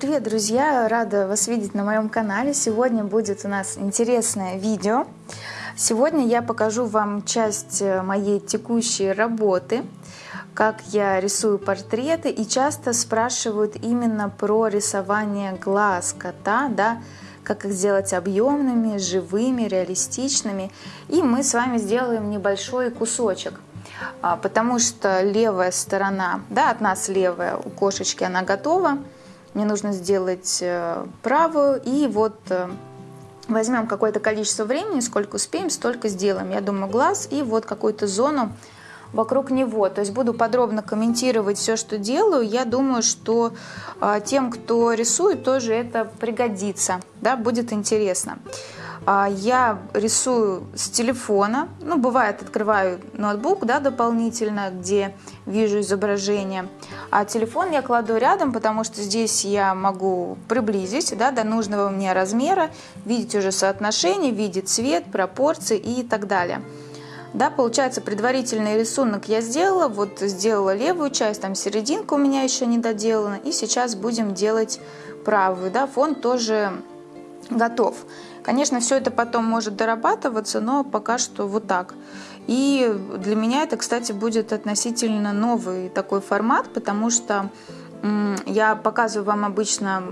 Привет, друзья! Рада вас видеть на моем канале. Сегодня будет у нас интересное видео. Сегодня я покажу вам часть э, моей текущей работы, как я рисую портреты. И часто спрашивают именно про рисование глаз кота, да, как их сделать объемными, живыми, реалистичными. И мы с вами сделаем небольшой кусочек а, потому что левая сторона, да, от нас левая у кошечки, она готова. Мне нужно сделать э, правую, и вот э, возьмем какое-то количество времени, сколько успеем, столько сделаем. Я думаю, глаз и вот какую-то зону вокруг него. То есть буду подробно комментировать все, что делаю. Я думаю, что э, тем, кто рисует, тоже это пригодится, да, будет интересно. А, я рисую с телефона, ну, бывает, открываю ноутбук, да, дополнительно, где вижу изображение, а телефон я кладу рядом, потому что здесь я могу приблизить, да, до нужного мне размера, видеть уже соотношение, видеть цвет, пропорции и так далее. Да, получается, предварительный рисунок я сделала, вот сделала левую часть, там серединка у меня еще не доделана, и сейчас будем делать правую, да, фон тоже готов. Конечно, все это потом может дорабатываться, но пока что вот так. И для меня это, кстати, будет относительно новый такой формат, потому что я показываю вам обычно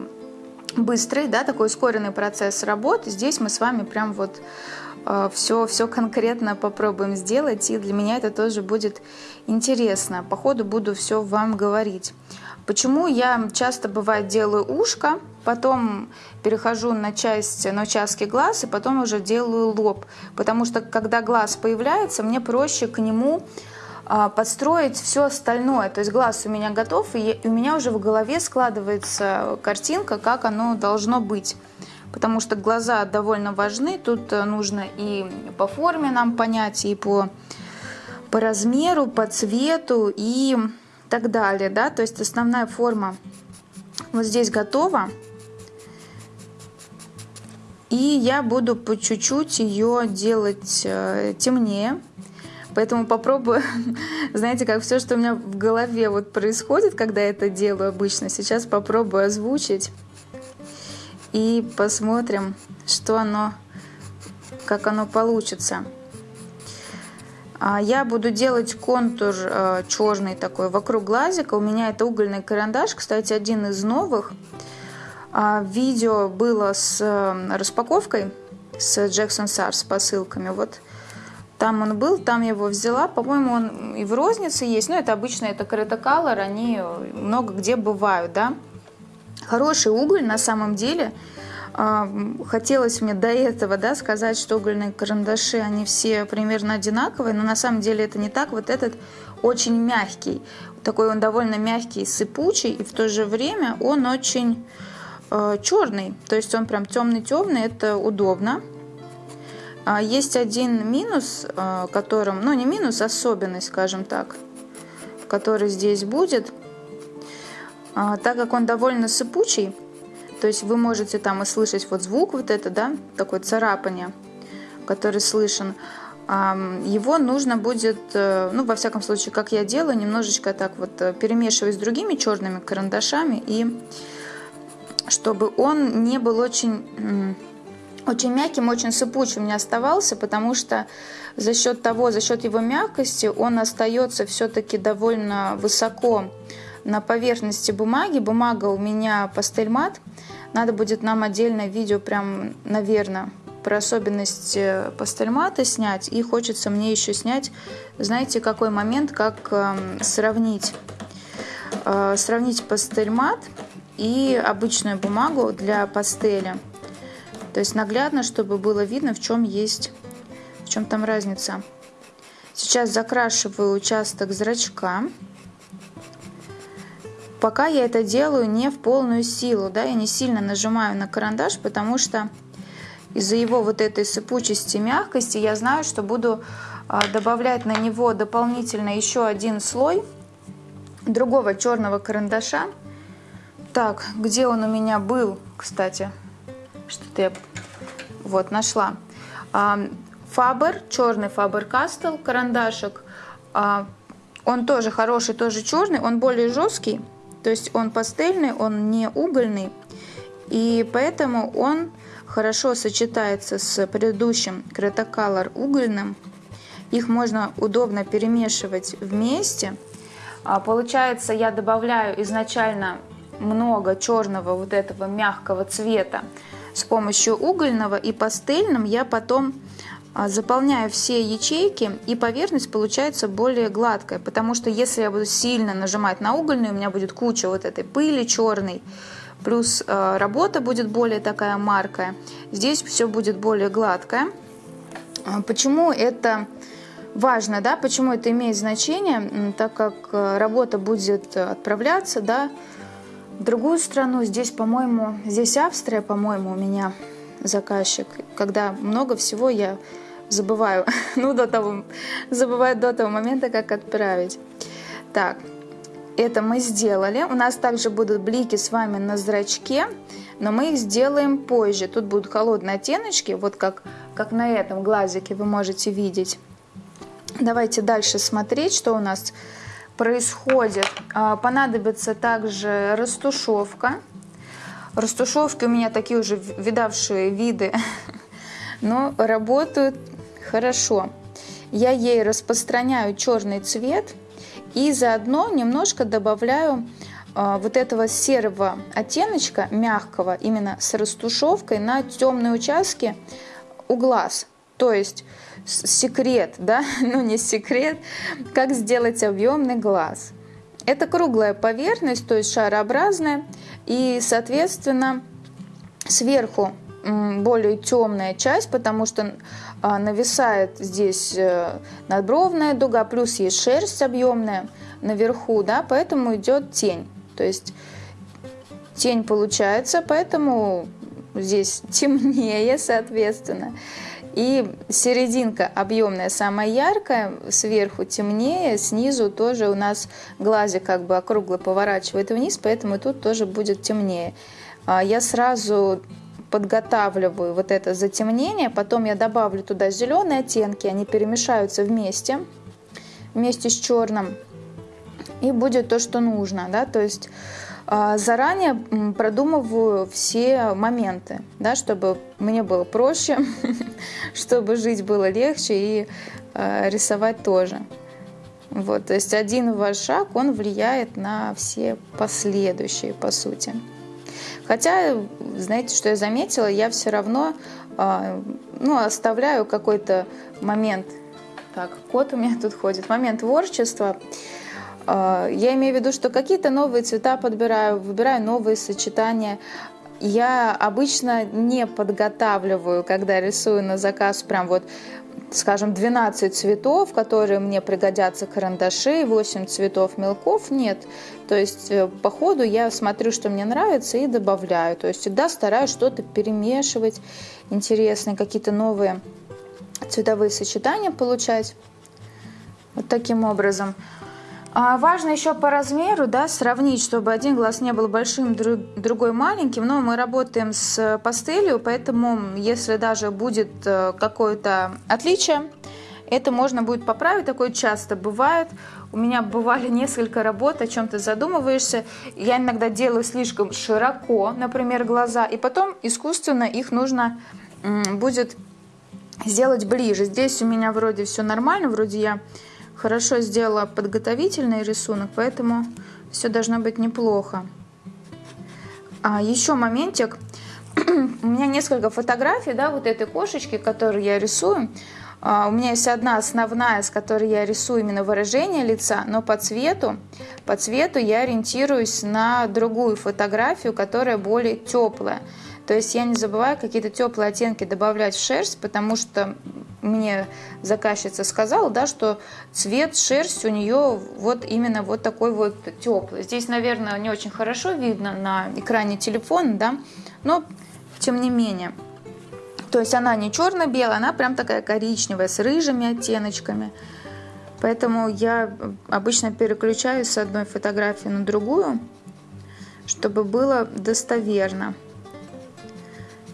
быстрый, да, такой ускоренный процесс работы. Здесь мы с вами прям вот все, э, все конкретно попробуем сделать, и для меня это тоже будет интересно. По ходу буду все вам говорить. Почему я часто бывает делаю ушко, потом перехожу на часть, на участки глаз и потом уже делаю лоб. Потому что когда глаз появляется, мне проще к нему а, подстроить все остальное. То есть глаз у меня готов, и у меня уже в голове складывается картинка, как оно должно быть. Потому что глаза довольно важны, тут э, нужно и по форме нам понять, и по, по размеру, по цвету, и так далее, да, то есть основная форма вот здесь готова, и я буду по чуть-чуть ее делать э, темнее, поэтому попробую, знаете, как все, что у меня в голове вот происходит, когда я это делаю обычно, сейчас попробую озвучить. И посмотрим, что оно, как оно получится. А, я буду делать контур э, черный такой вокруг глазика. У меня это угольный карандаш, кстати, один из новых. А, видео было с э, распаковкой с Jackson Sars с посылками. Вот там он был, там я его взяла. По-моему, он и в рознице есть. Но это обычно это Creta Color, они много где бывают, да. Хороший уголь на самом деле – Хотелось мне до этого да, сказать, что угольные карандаши, они все примерно одинаковые, но на самом деле это не так. Вот этот очень мягкий, такой он довольно мягкий, сыпучий, и в то же время он очень э, черный, то есть он прям темный-темный, это удобно. А есть один минус, э, которым, ну не минус, особенность, скажем так, который здесь будет. А, так как он довольно сыпучий, то есть вы можете там и слышать вот звук вот это, да, такое царапание, который слышен. Его нужно будет, э, ну, во всяком случае, как я делаю, немножечко так вот э, перемешивать с другими черными карандашами, и чтобы он не был очень, очень мягким, очень сыпучим не оставался, потому что за счет того, за счет его мягкости он остается все-таки довольно высоко на поверхности бумаги. Бумага у меня пастель мат. Надо будет нам отдельное видео прям, наверное, про особенности пастель мата снять. И хочется мне еще снять, знаете, какой момент, как э, сравнить. Э, сравнить пастель мат и обычную бумагу для пастели. То есть наглядно, чтобы было видно, в чем есть, в чем там разница. Сейчас закрашиваю участок зрачка пока я это делаю не в полную силу, да, я не сильно нажимаю на карандаш, потому что из-за его вот этой сыпучести, мягкости я знаю, что буду а, добавлять на него дополнительно еще один слой другого черного карандаша. Так, где он у меня был, кстати, что-то я вот нашла. Фабер, черный Фабер Кастел карандашик. А, он тоже хороший, тоже черный, он более жесткий, То есть он пастельный, он не угольный. И поэтому он хорошо сочетается с предыдущим Cretacolor угольным. Их можно удобно перемешивать вместе. А, получается, я добавляю изначально много черного вот этого мягкого цвета с помощью угольного и пастельным я потом заполняю все ячейки и поверхность получается более гладкая, потому что если я буду сильно нажимать на угольный, у меня будет куча вот этой пыли черной, плюс а, работа будет более такая маркая, здесь все будет более гладкое. А, почему это важно, да, почему это имеет значение, так как работа будет отправляться, да, в другую страну. Здесь, по-моему, здесь Австрия, по-моему, у меня заказчик. Когда много всего я забываю, ну, до того, забываю до того момента, как отправить. Так, это мы сделали. У нас также будут блики с вами на зрачке, но мы их сделаем позже. Тут будут холодные оттеночки, вот как, как на этом глазике вы можете видеть. Давайте дальше смотреть, что у нас происходит. А, понадобится также растушевка. Растушевки у меня такие уже видавшие виды, но работают хорошо. Я ей распространяю черный цвет и заодно немножко добавляю а, вот этого серого оттеночка, мягкого, именно с растушевкой на темные участки у глаз. То есть секрет, да, ну не секрет, как сделать объемный глаз. Это круглая поверхность, то есть шарообразная, и, соответственно, сверху более темная часть, потому что а, нависает здесь э, надбровная дуга, плюс есть шерсть объемная наверху, да, поэтому идет тень. То есть тень получается, поэтому здесь темнее, соответственно. И серединка объемная, самая яркая, сверху темнее, снизу тоже у нас глазик как бы округло поворачивает вниз, поэтому тут тоже будет темнее. А, я сразу подготавливаю вот это затемнение, потом я добавлю туда зеленые оттенки, они перемешаются вместе, вместе с черным, и будет то, что нужно, да, то есть а, заранее продумываю все моменты, да, чтобы мне было проще, чтобы жить было легче и э, рисовать тоже. Вот, то есть один ваш шаг, он влияет на все последующие, по сути. Хотя, знаете, что я заметила, я все равно э, ну, оставляю какой-то момент. Так, кот у меня тут ходит. Момент творчества. А, я имею в виду, что какие-то новые цвета подбираю, выбираю новые сочетания. Я обычно не подготавливаю, когда рисую на заказ, прям вот, скажем, 12 цветов, которые мне пригодятся карандаши, 8 цветов мелков. Нет. То есть э, по ходу я смотрю, что мне нравится и добавляю. То есть всегда стараюсь что-то перемешивать, интересные какие-то новые цветовые сочетания получать. Вот таким образом. А важно еще по размеру да, сравнить, чтобы один глаз не был большим, другой маленьким. Но мы работаем с пастелью, поэтому если даже будет э, какое-то отличие, это можно будет поправить. Такое часто бывает. У меня бывали несколько работ, о чем ты задумываешься. Я иногда делаю слишком широко, например, глаза, и потом искусственно их нужно будет сделать ближе. Здесь у меня вроде все нормально, вроде я хорошо сделала подготовительный рисунок, поэтому все должно быть неплохо. А еще моментик. У меня несколько фотографий, да, вот этой кошечки, которую я рисую. А, у меня есть одна основная, с которой я рисую именно выражение лица, но по цвету, по цвету я ориентируюсь на другую фотографию, которая более теплая. То есть я не забываю какие-то теплые оттенки добавлять в шерсть, потому что мне заказчица сказала, да, что цвет шерсти у нее вот именно вот такой вот теплый. Здесь, наверное, не очень хорошо видно на экране телефона, да, но тем не менее. То есть она не черно-белая, она прям такая коричневая, с рыжими оттеночками. Поэтому я обычно переключаюсь с одной фотографии на другую, чтобы было достоверно.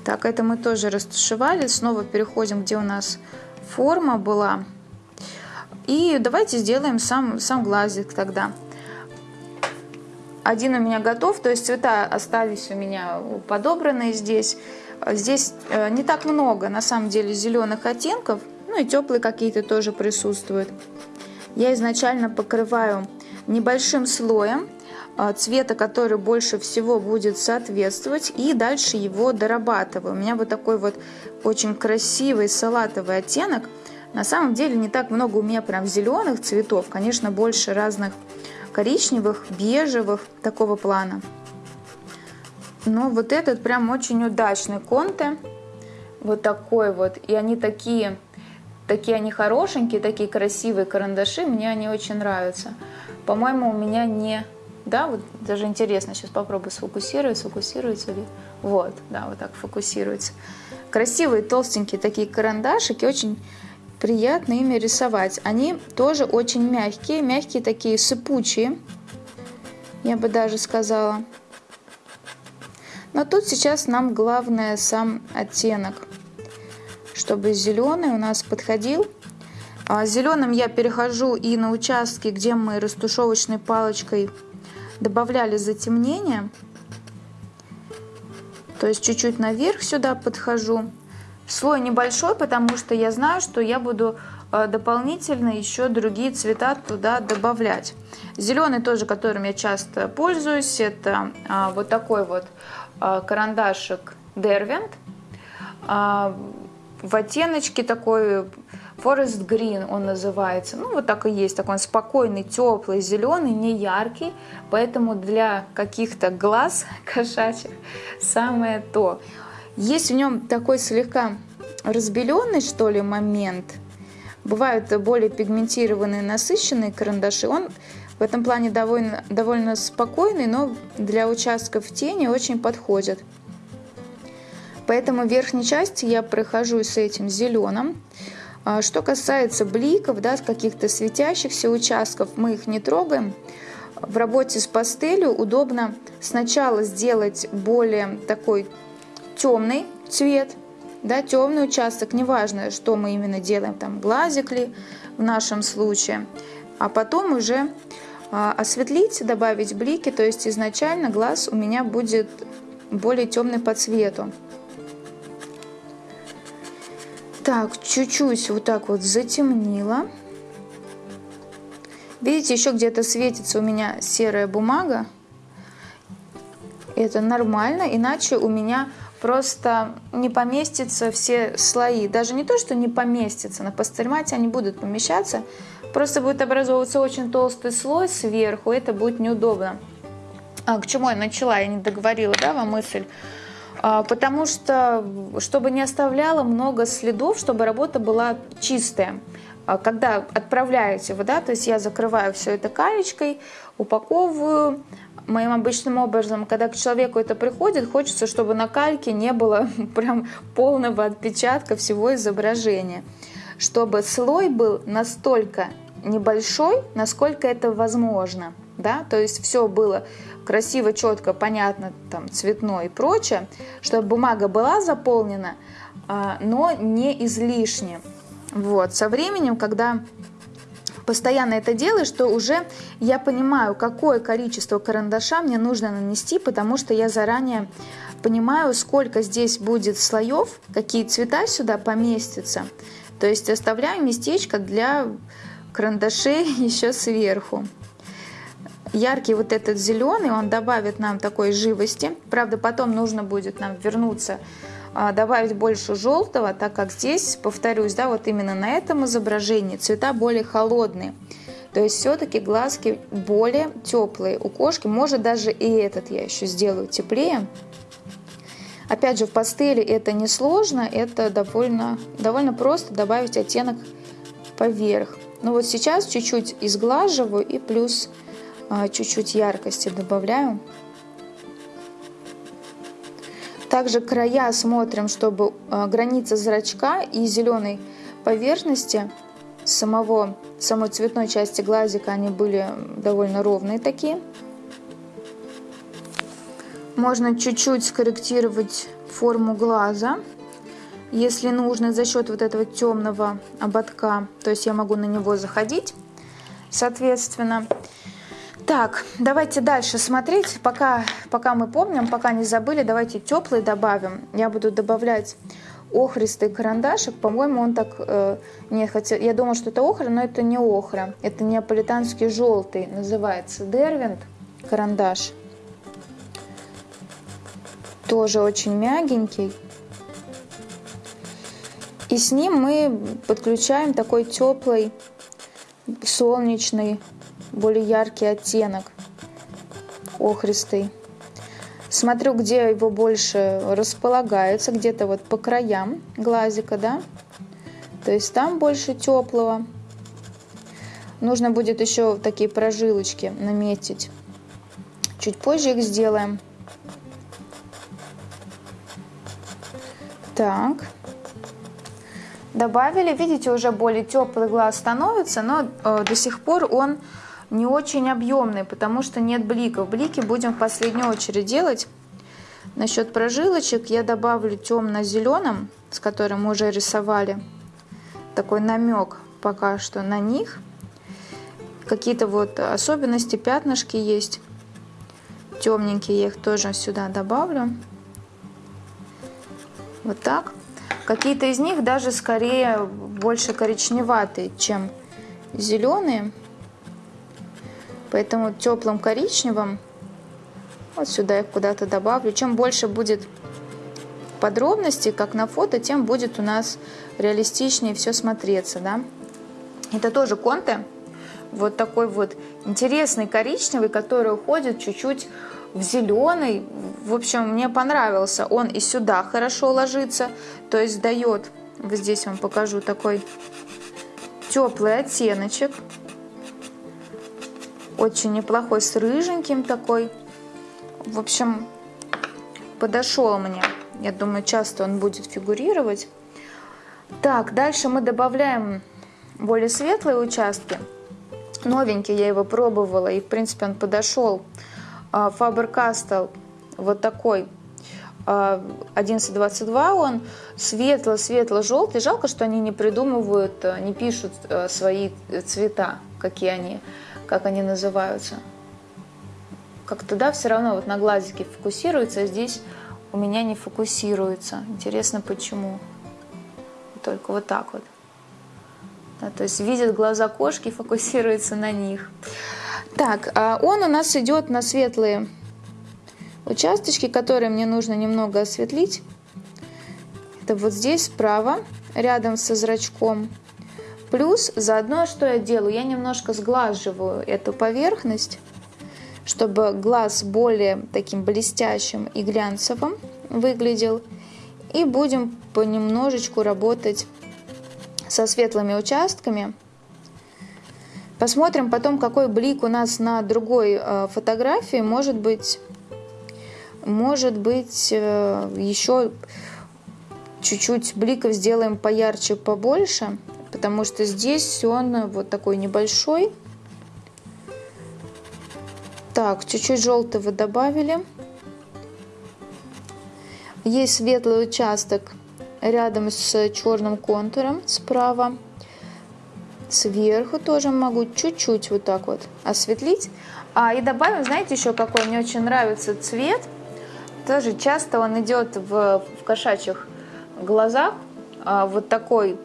Так, это мы тоже растушевали. Снова переходим, где у нас форма была. И давайте сделаем сам, сам глазик тогда. один у меня готов, то есть цвета остались у меня подобранные здесь. Здесь э, не так много, на самом деле, зеленых оттенков, ну и теплые какие-то тоже присутствуют. Я изначально покрываю небольшим слоем цвета, который больше всего будет соответствовать, и дальше его дорабатываю. У меня вот такой вот очень красивый салатовый оттенок. На самом деле не так много у меня прям зеленых цветов, конечно, больше разных коричневых, бежевых, такого плана. Но вот этот прям очень удачный конте. Вот такой вот. И они такие, такие они хорошенькие, такие красивые карандаши. Мне они очень нравятся. По-моему, у меня не... Да, вот даже интересно, сейчас попробую сфокусировать, сфокусируется ли. Вот, да, вот так фокусируется. Красивые, толстенькие такие карандашики, очень приятно ими рисовать. Они тоже очень мягкие, мягкие такие сыпучие, я бы даже сказала. Но тут сейчас нам главное сам оттенок, чтобы зеленый у нас подходил. А зеленым я перехожу и на участки, где мы растушевочной палочкой добавляли затемнение. То есть чуть-чуть наверх сюда подхожу. Слой небольшой, потому что я знаю, что я буду э, дополнительно еще другие цвета туда добавлять. Зеленый тоже, которым я часто пользуюсь, это а, вот такой вот а, карандашик Derwent а, в оттеночке такой Forest Green он называется. Ну, вот так и есть. Такой он спокойный, теплый, зеленый, не яркий. Поэтому для каких-то глаз кошачьих самое то. Есть в нем такой слегка разбеленный, что ли, момент. Бывают более пигментированные, насыщенные карандаши. Он в этом плане довольно, довольно спокойный, но для участков тени очень подходит. Поэтому верхней части я прохожу с этим зеленым. А что касается бликов, да, каких-то светящихся участков, мы их не трогаем. В работе с пастелью удобно сначала сделать более такой темный цвет, да, темный участок, неважно, что мы именно делаем, там глазик ли в нашем случае, а потом уже а, осветлить, добавить блики, то есть изначально глаз у меня будет более темный по цвету. Так, чуть-чуть вот так вот затемнила. Видите, еще где-то светится у меня серая бумага. Это нормально, иначе у меня просто не поместятся все слои. Даже не то, что не поместятся, на пастельмате они будут помещаться, просто будет образовываться очень толстый слой сверху, это будет неудобно. А, к чему я начала, я не договорила, да, вам мысль? А, потому что, чтобы не оставляло много следов, чтобы работа была чистая. А, когда отправляете вы, да, то есть я закрываю все это калечкой, упаковываю, моим обычным образом, когда к человеку это приходит, хочется, чтобы на кальке не было прям полного отпечатка всего изображения. Чтобы слой был настолько небольшой, насколько это возможно. Да? То есть все было красиво, четко, понятно, там, цветное и прочее, чтобы бумага была заполнена, а, но не излишне. Вот. Со временем, когда постоянно это делаю, что уже я понимаю, какое количество карандаша мне нужно нанести, потому что я заранее понимаю, сколько здесь будет слоев, какие цвета сюда поместятся. То есть оставляю местечко для карандашей еще сверху. Яркий вот этот зеленый, он добавит нам такой живости. Правда, потом нужно будет нам вернуться а, добавить больше желтого, так как здесь, повторюсь, да, вот именно на этом изображении цвета более холодные. То есть все-таки глазки более теплые у кошки. Может даже и этот я еще сделаю теплее. Опять же, в пастели это не сложно, это довольно, довольно просто добавить оттенок поверх. Но вот сейчас чуть-чуть изглаживаю и плюс чуть-чуть яркости добавляю. Также края смотрим, чтобы а, граница зрачка и зеленой поверхности самого, самой цветной части глазика, они были довольно ровные такие. Можно чуть-чуть скорректировать форму глаза, если нужно, за счет вот этого темного ободка. То есть я могу на него заходить, соответственно. Так, давайте дальше смотреть. Пока, пока мы помним, пока не забыли, давайте теплый добавим. Я буду добавлять охристый карандашик. По-моему, он так... Э, нет, хотя я думала, что это охра, но это не охра. Это неаполитанский желтый. Называется Дервинт карандаш. Тоже очень мягенький. И с ним мы подключаем такой теплый, солнечный, более яркий оттенок, охристый. Смотрю, где его больше располагается, где-то вот по краям глазика, да. То есть там больше теплого. Нужно будет еще такие прожилочки наметить. Чуть позже их сделаем. Так добавили. Видите, уже более теплый глаз становится, но э, до сих пор он не очень объемный, потому что нет бликов. Блики будем в последнюю очередь делать. Насчет прожилочек я добавлю темно-зеленым, с которым мы уже рисовали. Такой намек пока что на них. Какие-то вот особенности, пятнышки есть. Темненькие я их тоже сюда добавлю. Вот так. Какие-то из них даже скорее больше коричневатые, чем зеленые. Поэтому теплым коричневым вот сюда их куда-то добавлю. Чем больше будет подробностей, как на фото, тем будет у нас реалистичнее все смотреться. Да? Это тоже конте. Вот такой вот интересный коричневый, который уходит чуть-чуть в зеленый. В общем, мне понравился. Он и сюда хорошо ложится, то есть дает, вот здесь вам покажу, такой теплый оттеночек. Очень неплохой, с рыженьким такой. В общем, подошел мне. Я думаю, часто он будет фигурировать. Так, дальше мы добавляем более светлые участки. Новенький я его пробовала, и в принципе он подошел а, Faber-Castell вот такой 1122 а, он светло-светло-желтый. Жалко, что они не придумывают, а, не пишут свои цвета, какие они, как они называются. Как-то, да, все равно вот на глазике фокусируется, а здесь у меня не фокусируется. Интересно, почему. Только вот так вот. Да, то есть видят глаза кошки, фокусируется на них. Так, а он у нас идет на светлые участочки, которые мне нужно немного осветлить. Это вот здесь справа, рядом со зрачком. Плюс заодно, что я делаю, я немножко сглаживаю эту поверхность, чтобы глаз более таким блестящим и глянцевым выглядел. И будем понемножечку работать со светлыми участками. Посмотрим потом, какой блик у нас на другой э, фотографии. Может быть, может быть э, еще чуть-чуть бликов сделаем поярче, побольше, потому что здесь он вот такой небольшой. Так, чуть-чуть желтого добавили. Есть светлый участок рядом с черным контуром справа. Сверху тоже могу чуть-чуть вот так вот осветлить. А, и добавим, знаете, еще какой мне очень нравится цвет. Тоже часто он идет в, в кошачьих глазах. А, вот такой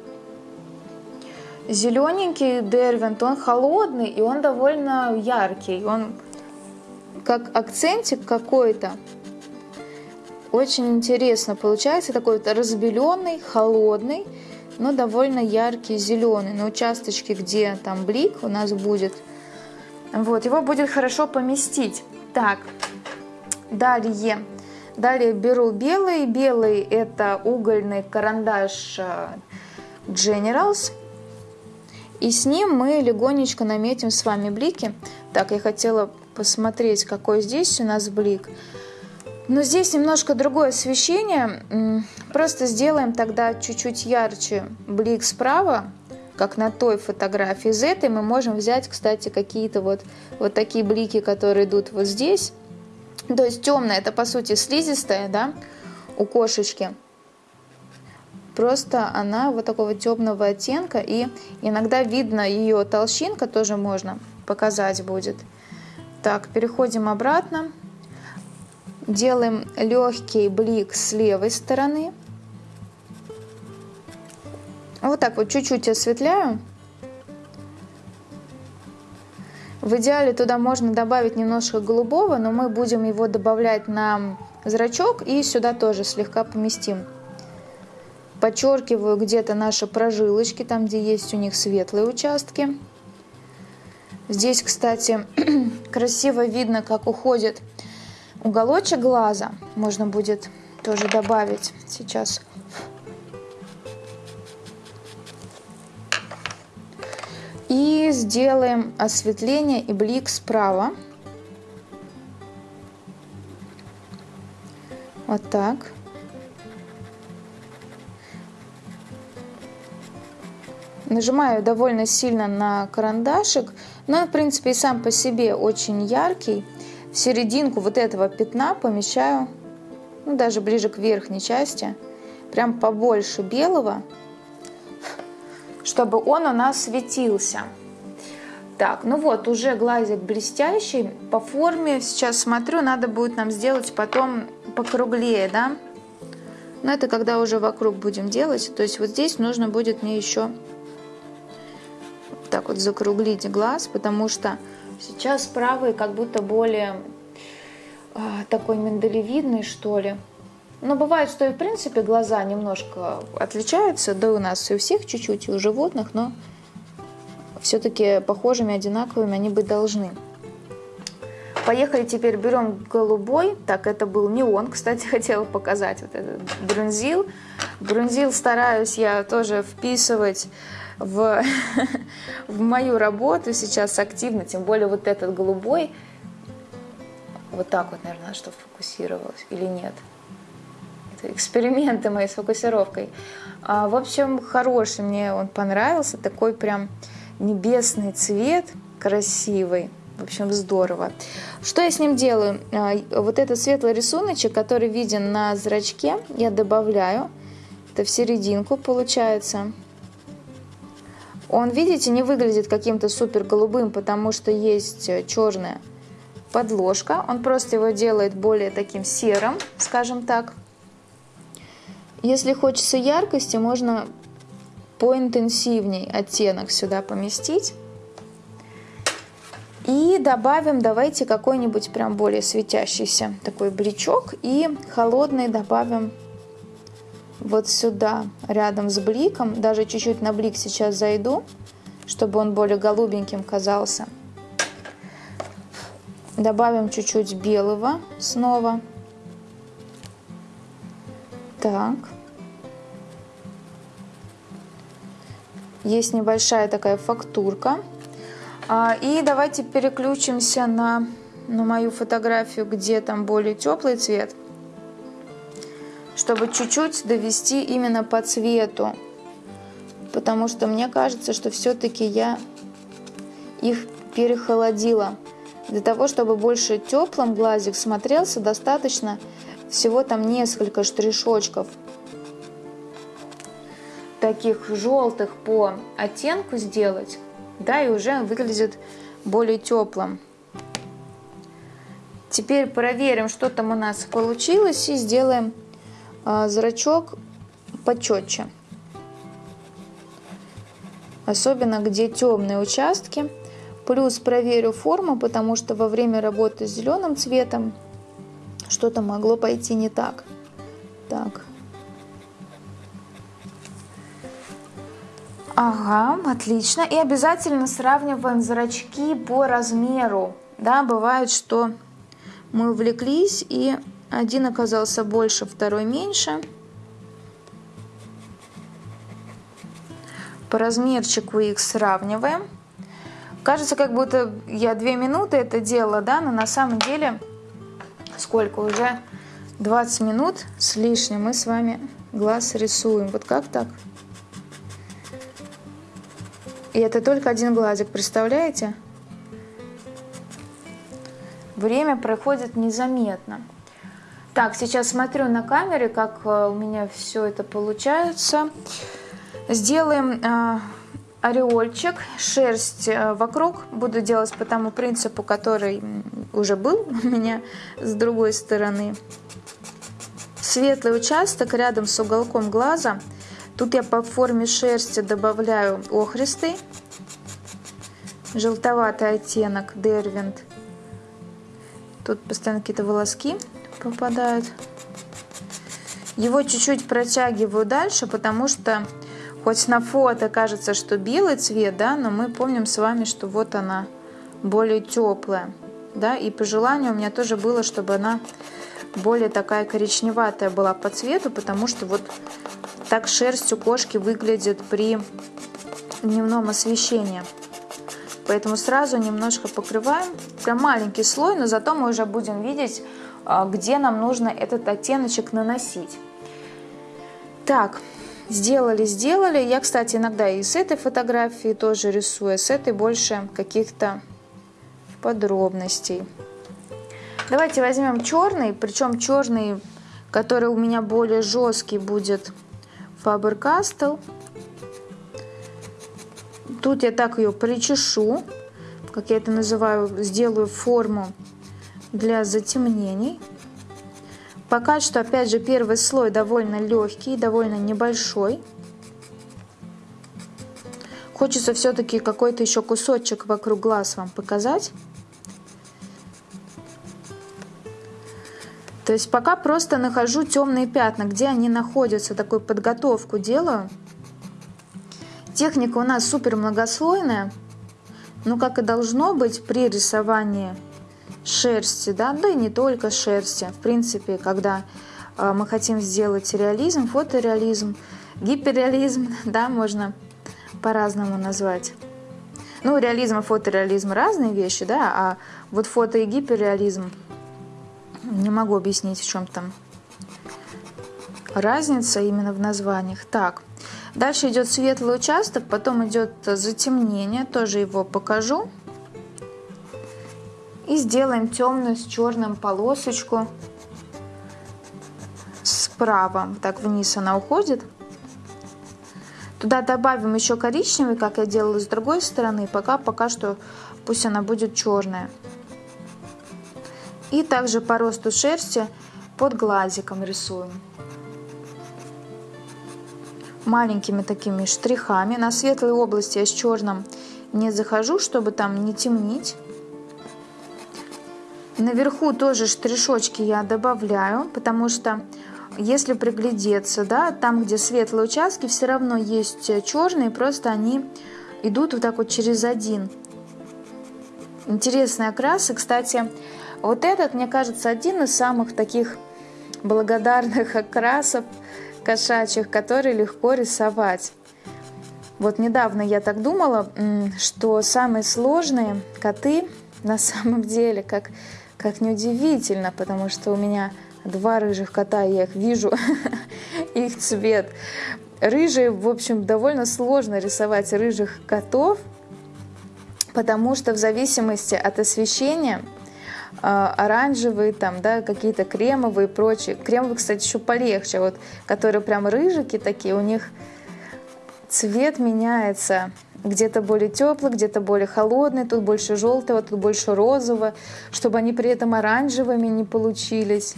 зелененький дервинт. Он холодный и он довольно яркий. Он как акцентик какой-то. Очень интересно получается. Такой вот разбеленный, холодный но довольно яркий зеленый. На участочке, где там блик у нас будет, вот, его будет хорошо поместить. Так, далее, далее беру белый. Белый это угольный карандаш э, Generals. И с ним мы легонечко наметим с вами блики. Так, я хотела посмотреть, какой здесь у нас блик. Но здесь немножко другое освещение. Просто сделаем тогда чуть-чуть ярче блик справа, как на той фотографии. Из этой мы можем взять, кстати, какие-то вот, вот такие блики, которые идут вот здесь. То есть темная, это по сути слизистая, да, у кошечки. Просто она вот такого темного оттенка, и иногда видно ее толщинка, тоже можно показать будет. Так, переходим обратно. Делаем легкий блик с левой стороны. Вот так вот чуть-чуть осветляю. В идеале туда можно добавить немножко голубого, но мы будем его добавлять на зрачок и сюда тоже слегка поместим. Подчеркиваю где-то наши прожилочки, там где есть у них светлые участки. Здесь, кстати, красиво видно, как уходит уголочек глаза. Можно будет тоже добавить сейчас. И сделаем осветление и блик справа. Вот так. Нажимаю довольно сильно на карандашик, но в принципе и сам по себе очень яркий. В серединку вот этого пятна помещаю, ну даже ближе к верхней части, прям побольше белого, чтобы он у нас светился. Так, ну вот, уже глазик блестящий. По форме сейчас смотрю, надо будет нам сделать потом покруглее, да? Но это когда уже вокруг будем делать. То есть вот здесь нужно будет мне еще так вот закруглить глаз, потому что сейчас правый как будто более э, такой миндалевидный, что ли. Но бывает, что и в принципе глаза немножко отличаются, да у нас и у всех чуть-чуть, и у животных, но все-таки похожими, одинаковыми они быть должны. Поехали теперь, берем голубой. Так, это был неон, кстати, хотела показать. Вот этот брунзил. Брунзил стараюсь я тоже вписывать в, в мою работу сейчас активно. Тем более вот этот голубой. Вот так вот, наверное, что фокусировалось или нет. Это эксперименты мои с фокусировкой. А, в общем, хороший мне он понравился. Такой прям небесный цвет, красивый. В общем, здорово. Что я с ним делаю? А, вот этот светлый рисуночек, который виден на зрачке, я добавляю. Это в серединку получается. Он, видите, не выглядит каким-то супер голубым, потому что есть черная подложка. Он просто его делает более таким серым, скажем так. Если хочется яркости, можно поинтенсивней оттенок сюда поместить. И добавим, давайте какой-нибудь прям более светящийся такой бличок. И холодный добавим вот сюда, рядом с бликом. Даже чуть-чуть на блик сейчас зайду, чтобы он более голубеньким казался. Добавим чуть-чуть белого снова. Так. Есть небольшая такая фактурка. А, и давайте переключимся на, на мою фотографию, где там более теплый цвет, чтобы чуть-чуть довести именно по цвету. Потому что мне кажется, что все-таки я их перехолодила. Для того, чтобы больше теплым глазик смотрелся, достаточно всего там несколько штришочков таких желтых по оттенку сделать, да, и уже выглядит более теплым. Теперь проверим, что там у нас получилось, и сделаем зрачок почетче. Особенно где темные участки. Плюс проверю форму, потому что во время работы с зеленым цветом что-то могло пойти не так. Так, Ага, отлично. И обязательно сравниваем зрачки по размеру. Да, бывает, что мы увлеклись, и один оказался больше, второй меньше. По размерчику их сравниваем. Кажется, как будто я две минуты это делала, да, но на самом деле сколько уже 20 минут с лишним мы с вами глаз рисуем. Вот как так? И это только один глазик, представляете? Время проходит незаметно. Так, сейчас смотрю на камере, как э, у меня все это получается. Сделаем э, ореольчик, шерсть э, вокруг. Буду делать по тому принципу, который уже был у меня с другой стороны. Светлый участок рядом с уголком глаза. Тут я по форме шерсти добавляю охристый, желтоватый оттенок Дервинт. Тут постоянно какие-то волоски попадают. Его чуть-чуть протягиваю дальше, потому что хоть на фото кажется, что белый цвет, да, но мы помним с вами, что вот она более теплая. Да, и по желанию у меня тоже было, чтобы она более такая коричневатая была по цвету, потому что вот так шерсть у кошки выглядит при дневном освещении. Поэтому сразу немножко покрываем, прям маленький слой, но зато мы уже будем видеть, а, где нам нужно этот оттеночек наносить. Так, сделали, сделали. Я, кстати, иногда и с этой фотографии тоже рисую, а с этой больше каких-то подробностей. Давайте возьмем черный, причем черный, который у меня более жесткий будет Faber-Castell. Тут я так ее причешу, как я это называю, сделаю форму для затемнений. Пока что, опять же, первый слой довольно легкий, довольно небольшой. Хочется все-таки какой-то еще кусочек вокруг глаз вам показать. То есть пока просто нахожу темные пятна, где они находятся, такую подготовку делаю. Техника у нас супер многослойная, но как и должно быть при рисовании шерсти, да, да и не только шерсти. В принципе, когда э, мы хотим сделать реализм, фотореализм, гиперреализм, да, можно по-разному назвать. Ну, реализм и фотореализм разные вещи, да, а вот фото и гиперреализм не могу объяснить, в чем там разница именно в названиях. Так, дальше идет светлый участок, потом идет затемнение, тоже его покажу. И сделаем темную с черным полосочку справа. Так вниз она уходит. Туда добавим еще коричневый, как я делала с другой стороны. Пока, пока что пусть она будет черная. И также по росту шерсти под глазиком рисуем. Маленькими такими штрихами. На светлой области я с черным не захожу, чтобы там не темнить. Наверху тоже штришочки я добавляю, потому что если приглядеться, да, там, где светлые участки, все равно есть черные, просто они идут вот так вот через один. Интересные окрасы. Кстати, вот этот, мне кажется, один из самых таких благодарных окрасов кошачьих, которые легко рисовать. Вот недавно я так думала, что самые сложные коты на самом деле, как как неудивительно, потому что у меня два рыжих кота, я их вижу, их цвет. Рыжие, в общем, довольно сложно рисовать рыжих котов, потому что в зависимости от освещения оранжевые, там, да, какие-то кремовые и прочие. Кремовые, кстати, еще полегче, вот, которые прям рыжики такие, у них цвет меняется где-то более теплый, где-то более холодный, тут больше желтого, тут больше розового, чтобы они при этом оранжевыми не получились.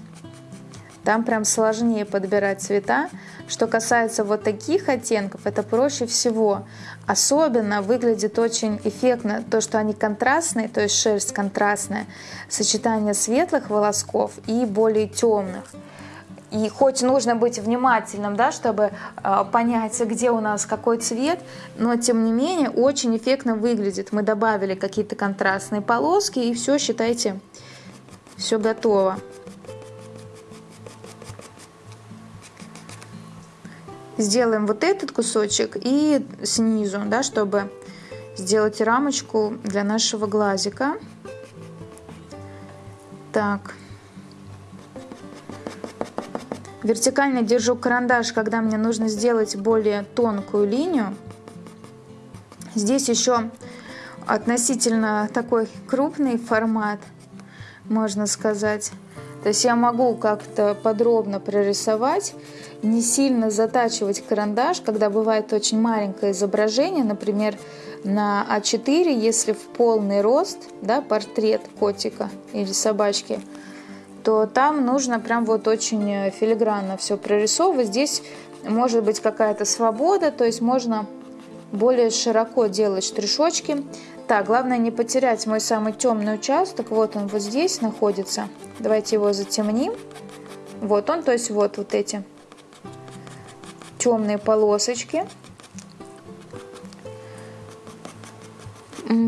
Там прям сложнее подбирать цвета. Что касается вот таких оттенков, это проще всего. Особенно выглядит очень эффектно то, что они контрастные, то есть шерсть контрастная, сочетание светлых волосков и более темных. И хоть нужно быть внимательным, да, чтобы э, понять, где у нас какой цвет, но тем не менее очень эффектно выглядит. Мы добавили какие-то контрастные полоски и все, считайте, все готово. Сделаем вот этот кусочек и снизу, да, чтобы сделать рамочку для нашего глазика. Так. Вертикально держу карандаш, когда мне нужно сделать более тонкую линию. Здесь еще относительно такой крупный формат, можно сказать. То есть я могу как-то подробно прорисовать, не сильно затачивать карандаш, когда бывает очень маленькое изображение, например, на А4, если в полный рост, да, портрет котика или собачки, то там нужно прям вот очень филигранно все прорисовывать. Здесь может быть какая-то свобода, то есть можно более широко делать штришочки. Так, главное не потерять мой самый темный участок. Вот он вот здесь находится. Давайте его затемним. Вот он, то есть вот, вот эти темные полосочки.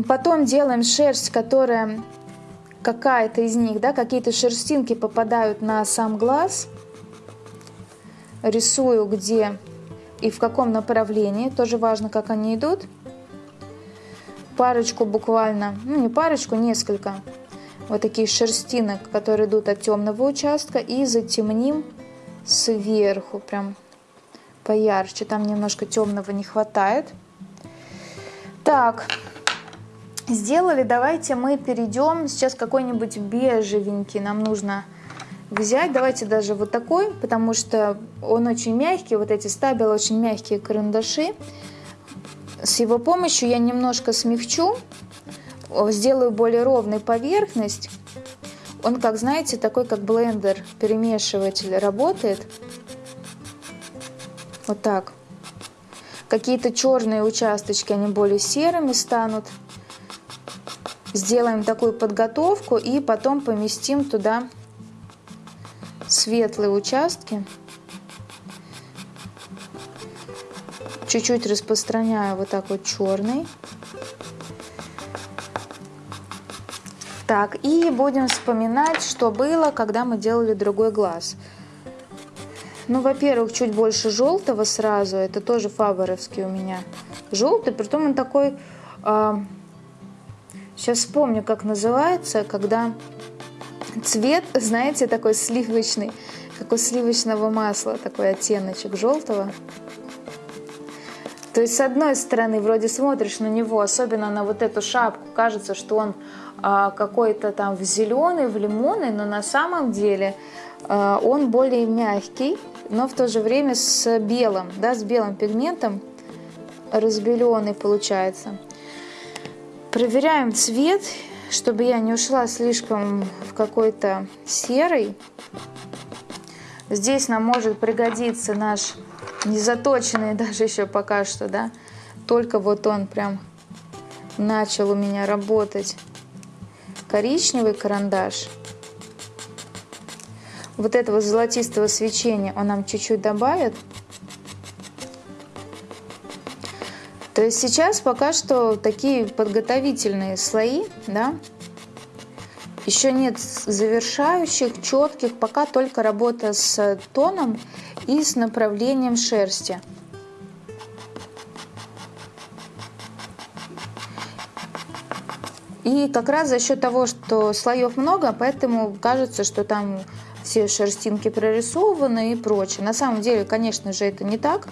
Потом делаем шерсть, которая какая-то из них, да, какие-то шерстинки попадают на сам глаз. Рисую где и в каком направлении. Тоже важно, как они идут. Парочку буквально, ну не парочку, несколько вот таких шерстинок, которые идут от темного участка. И затемним сверху, прям поярче. Там немножко темного не хватает. Так, сделали. Давайте мы перейдем. Сейчас какой-нибудь бежевенький нам нужно взять. Давайте даже вот такой, потому что он очень мягкий. Вот эти стабилы очень мягкие карандаши. С его помощью я немножко смягчу, сделаю более ровной поверхность. Он, как знаете, такой как блендер, перемешиватель работает. Вот так. Какие-то черные участочки, они более серыми станут. Сделаем такую подготовку и потом поместим туда светлые участки. Чуть-чуть распространяю вот так вот черный. Так, и будем вспоминать, что было, когда мы делали другой глаз. Ну, во-первых, чуть больше желтого сразу. Это тоже фаворовский у меня. Желтый, притом он такой... Э, а, сейчас вспомню, как называется, когда цвет, знаете, такой сливочный, как у сливочного масла, такой оттеночек желтого. То есть, с одной стороны, вроде смотришь на него, особенно на вот эту шапку, кажется, что он а, какой-то там в зеленый, в лимонный, но на самом деле а, он более мягкий, но в то же время с белым, да, с белым пигментом, разбеленный получается. Проверяем цвет чтобы я не ушла слишком в какой-то серый. Здесь нам может пригодиться наш незаточенный даже еще пока что, да. Только вот он прям начал у меня работать. Коричневый карандаш. Вот этого золотистого свечения он нам чуть-чуть добавит. То есть сейчас пока что такие подготовительные слои, да, еще нет завершающих, четких, пока только работа с тоном и с направлением шерсти. И как раз за счет того, что слоев много, поэтому кажется, что там все шерстинки прорисованы и прочее. На самом деле, конечно же, это не так.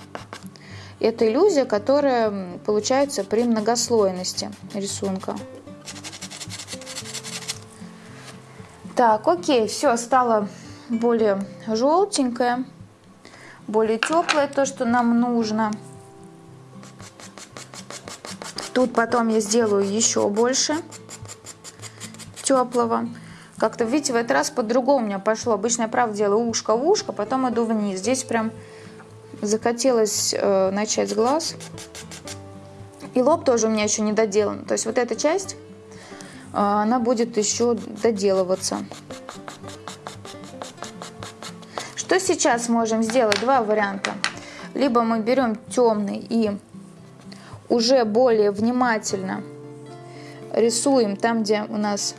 Это иллюзия, которая получается при многослойности рисунка. Так, окей, все стало более желтенькое, более теплое, то, что нам нужно. Тут потом я сделаю еще больше теплого. Как-то, видите, в этот раз по-другому у меня пошло. Обычно я, правда, делаю ушко в ушко, потом иду вниз. Здесь прям захотелось э, начать с глаз. И лоб тоже у меня еще не доделан. То есть вот эта часть, э, она будет еще доделываться. Что сейчас можем сделать? Два варианта. Либо мы берем темный и уже более внимательно рисуем там, где у нас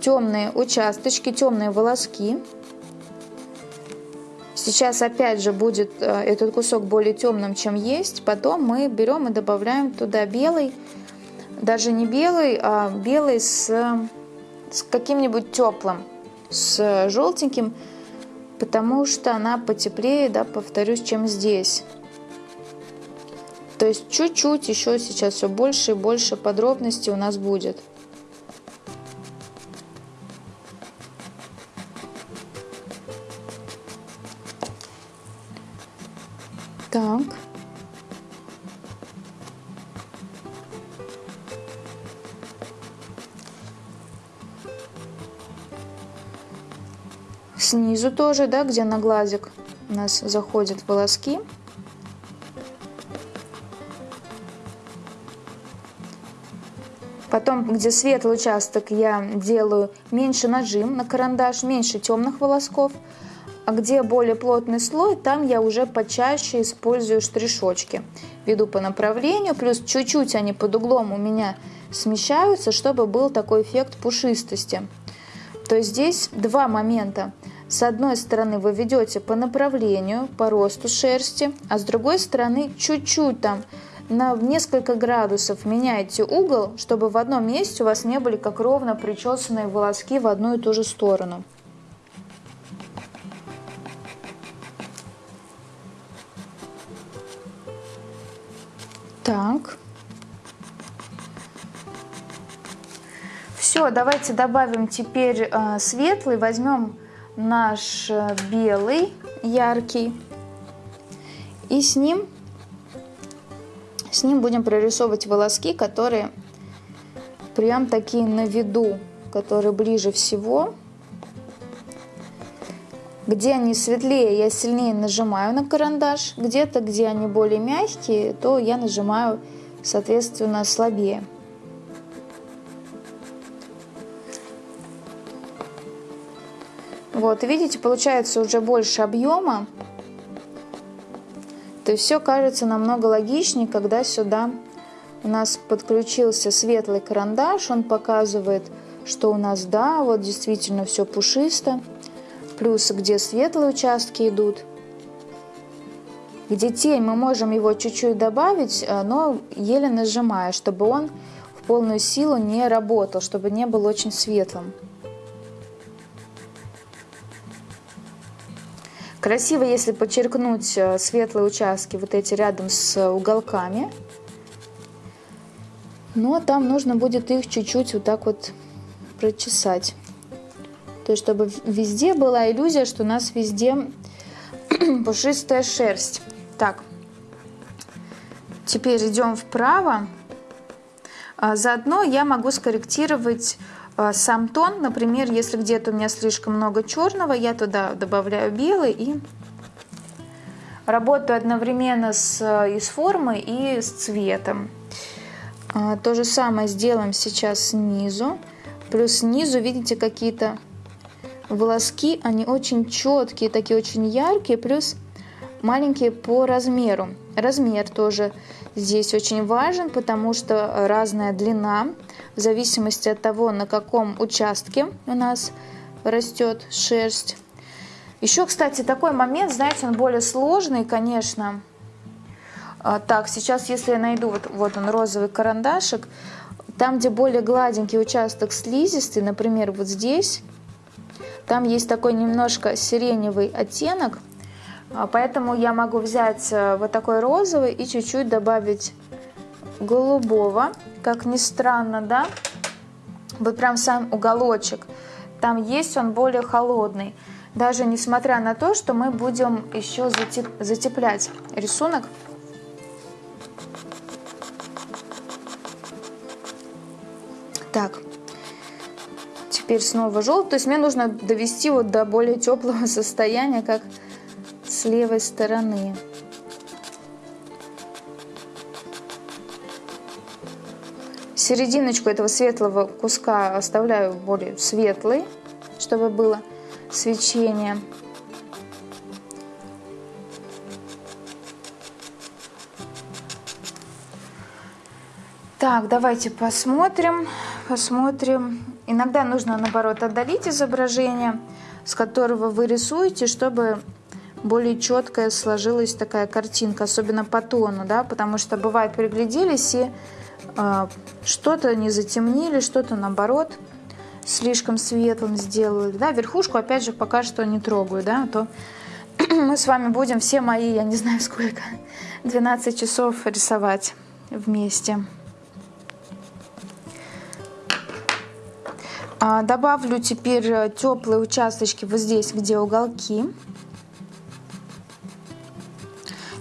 темные участочки, темные волоски. Сейчас опять же будет э, этот кусок более темным, чем есть. Потом мы берем и добавляем туда белый, даже не белый, а белый с, с каким-нибудь теплым, с желтеньким, потому что она потеплее, да, повторюсь, чем здесь. То есть чуть-чуть еще сейчас все больше и больше подробностей у нас будет. Так. Снизу тоже, да, где на глазик у нас заходят волоски. Потом, где светлый участок, я делаю меньше нажим на карандаш, меньше темных волосков. А где более плотный слой, там я уже почаще использую штришочки. Веду по направлению, плюс чуть-чуть они под углом у меня смещаются, чтобы был такой эффект пушистости. То есть здесь два момента. С одной стороны вы ведете по направлению, по росту шерсти, а с другой стороны чуть-чуть там на несколько градусов меняете угол, чтобы в одном месте у вас не были как ровно причесанные волоски в одну и ту же сторону. Так. Все, давайте добавим теперь э, светлый. Возьмем наш э, белый, яркий. И с ним с ним будем прорисовывать волоски, которые прям такие на виду, которые ближе всего. Где они светлее, я сильнее нажимаю на карандаш. Где-то, где они более мягкие, то я нажимаю, соответственно, слабее. Вот, видите, получается уже больше объема. То есть все кажется намного логичнее, когда сюда у нас подключился светлый карандаш, он показывает, что у нас, да, вот действительно все пушисто, плюс где светлые участки идут, где тень мы можем его чуть-чуть добавить, э, но еле нажимая, чтобы он в полную силу не работал, чтобы не был очень светлым. Красиво, если подчеркнуть э, светлые участки, вот эти рядом с уголками. Но там нужно будет их чуть-чуть вот так вот прочесать. То есть, чтобы везде была иллюзия, что у нас везде пушистая шерсть. Так, теперь идем вправо. А заодно я могу скорректировать а, сам тон, например, если где-то у меня слишком много черного, я туда добавляю белый и работаю одновременно с, и с формой, и с цветом. А, то же самое сделаем сейчас снизу. Плюс снизу, видите, какие-то волоски, они очень четкие, такие очень яркие, плюс маленькие по размеру. Размер тоже здесь очень важен, потому что разная длина в зависимости от того, на каком участке у нас растет шерсть. Еще, кстати, такой момент, знаете, он более сложный, конечно. А, так, сейчас, если я найду, вот, вот он, розовый карандашик, там, где более гладенький участок слизистый, например, вот здесь, там есть такой немножко сиреневый оттенок, а, поэтому я могу взять э, вот такой розовый и чуть-чуть добавить голубого, как ни странно, да, вот прям сам уголочек, там есть он более холодный, даже несмотря на то, что мы будем еще затеп затеплять рисунок. Так, теперь снова желтый, то есть мне нужно довести вот до более теплого состояния, как с левой стороны. серединочку этого светлого куска оставляю более светлый, чтобы было свечение. Так, давайте посмотрим, посмотрим. Иногда нужно, наоборот, отдалить изображение, с которого вы рисуете, чтобы более четкая сложилась такая картинка, особенно по тону, да, потому что бывает пригляделись и а, что-то не затемнили, что-то наоборот слишком светлым сделали. Да, верхушку опять же пока что не трогаю, да, а то мы с вами будем все мои, я не знаю сколько, 12 часов рисовать вместе. Добавлю теперь теплые участочки вот здесь, где уголки.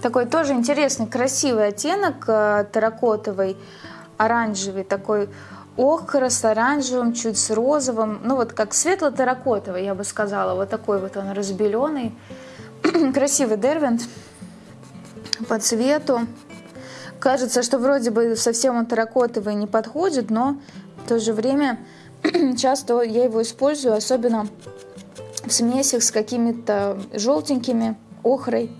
Такой тоже интересный, красивый оттенок э, терракотовый оранжевый, такой охра с оранжевым, чуть с розовым, ну вот как светло-терракотовый, я бы сказала, вот такой вот он разбеленный. Красивый дервинт по цвету. Кажется, что вроде бы совсем он терракотовый не подходит, но в то же время часто я его использую, особенно в смесях с какими-то желтенькими, охрой.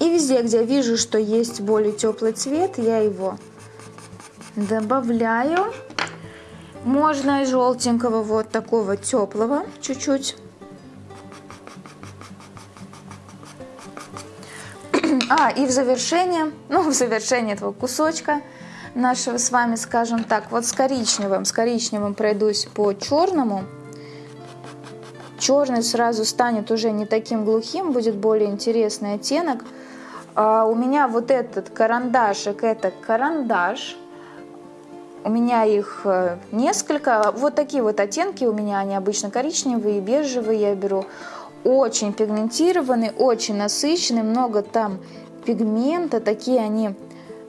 И везде, где я вижу, что есть более теплый цвет, я его добавляю. Можно и желтенького, вот такого теплого чуть-чуть. А, и в завершение, ну, в завершение этого кусочка нашего с вами, скажем так, вот с коричневым, с коричневым пройдусь по черному. Черный сразу станет уже не таким глухим, будет более интересный оттенок. А у меня вот этот карандашик, это карандаш. У меня их э, несколько. Вот такие вот оттенки у меня, они обычно коричневые, бежевые я беру. Очень пигментированные, очень насыщенные, много там пигмента, такие они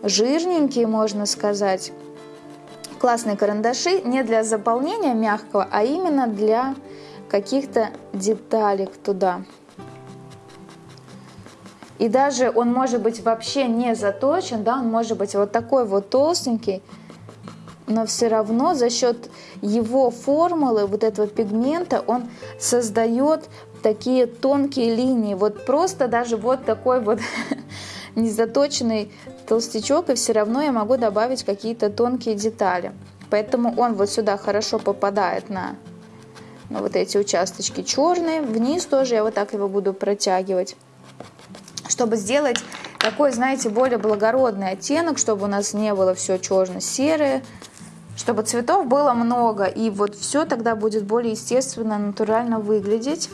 жирненькие, можно сказать. Классные карандаши не для заполнения мягкого, а именно для каких-то деталек туда. И даже он может быть вообще не заточен, да, он может быть вот такой вот толстенький, но все равно за счет его формулы, вот этого пигмента, он создает такие тонкие линии. Вот просто даже вот такой вот незаточенный толстячок, и все равно я могу добавить какие-то тонкие детали. Поэтому он вот сюда хорошо попадает на, вот эти участочки черные. Вниз тоже я вот так его буду протягивать чтобы сделать такой, знаете, более благородный оттенок, чтобы у нас не было все черно-серое, чтобы цветов было много, и вот все тогда будет более естественно, натурально выглядеть.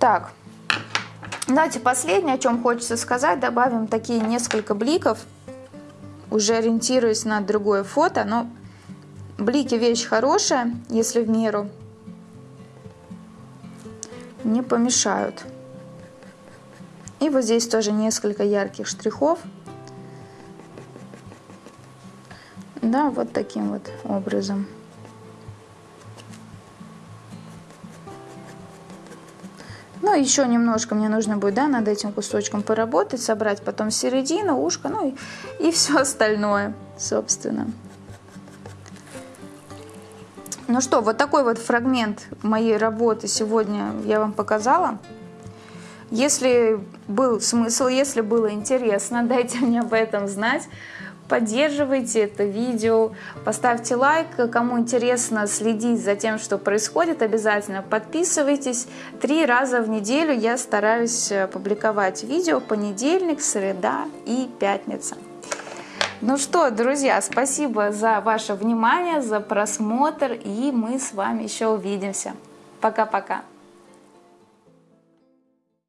Так, давайте последнее, о чем хочется сказать, добавим такие несколько бликов, уже ориентируясь на другое фото, но блики вещь хорошая, если в меру, не помешают. И вот здесь тоже несколько ярких штрихов. Да, вот таким вот образом. Ну, еще немножко мне нужно будет, да, над этим кусочком поработать, собрать потом середину, ушко, ну и, и все остальное, собственно. Ну что, вот такой вот фрагмент моей работы сегодня я вам показала. Если был смысл, если было интересно, дайте мне об этом знать. Поддерживайте это видео, поставьте лайк. Кому интересно следить за тем, что происходит, обязательно подписывайтесь. Три раза в неделю я стараюсь э, публиковать видео понедельник, среда и пятница. Ну что, друзья, спасибо за ваше внимание, за просмотр, и мы с вами еще увидимся. Пока-пока.